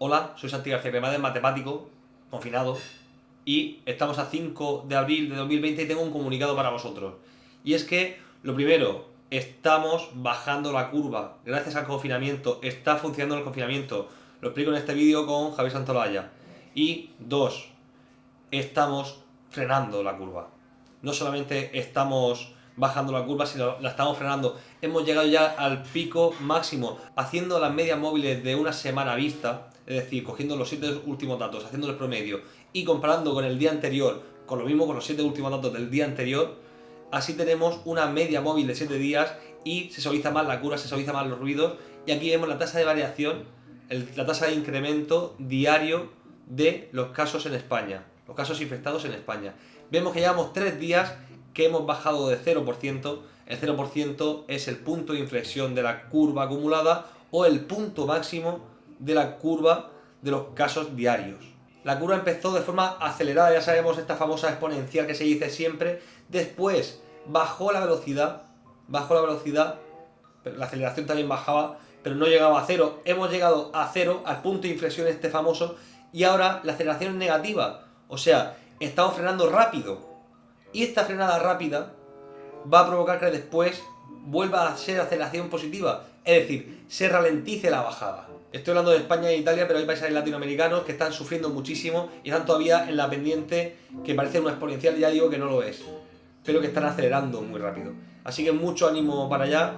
Hola, soy Santi García matemático, confinado, y estamos a 5 de abril de 2020 y tengo un comunicado para vosotros. Y es que, lo primero, estamos bajando la curva. Gracias al confinamiento, está funcionando el confinamiento. Lo explico en este vídeo con Javier Santolaya. Y dos, estamos frenando la curva. No solamente estamos bajando la curva, sino la estamos frenando. Hemos llegado ya al pico máximo, haciendo las medias móviles de una semana vista, es decir, cogiendo los 7 últimos datos, haciendo el promedio y comparando con el día anterior, con lo mismo con los 7 últimos datos del día anterior, así tenemos una media móvil de 7 días y se suaviza más la curva, se suaviza más los ruidos y aquí vemos la tasa de variación, la tasa de incremento diario de los casos en España, los casos infectados en España. Vemos que llevamos 3 días que hemos bajado de 0%, el 0% es el punto de inflexión de la curva acumulada o el punto máximo de la curva de los casos diarios. La curva empezó de forma acelerada, ya sabemos esta famosa exponencial que se dice siempre, después bajó la velocidad, bajó la velocidad, la aceleración también bajaba, pero no llegaba a cero. Hemos llegado a cero, al punto de inflexión este famoso, y ahora la aceleración es negativa, o sea, estamos frenando rápido, y esta frenada rápida va a provocar que después vuelva a ser aceleración positiva, es decir, se ralentice la bajada. Estoy hablando de España e Italia, pero hay países latinoamericanos que están sufriendo muchísimo y están todavía en la pendiente que parece una exponencial, ya digo que no lo es, pero que están acelerando muy rápido. Así que mucho ánimo para allá,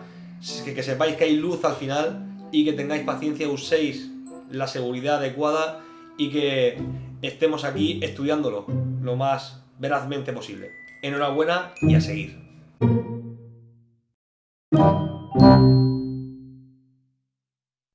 que, sepáis que hay luz al final y que tengáis paciencia, uséis la seguridad adecuada y que estemos aquí estudiándolo lo más verazmente posible. Enhorabuena y a seguir.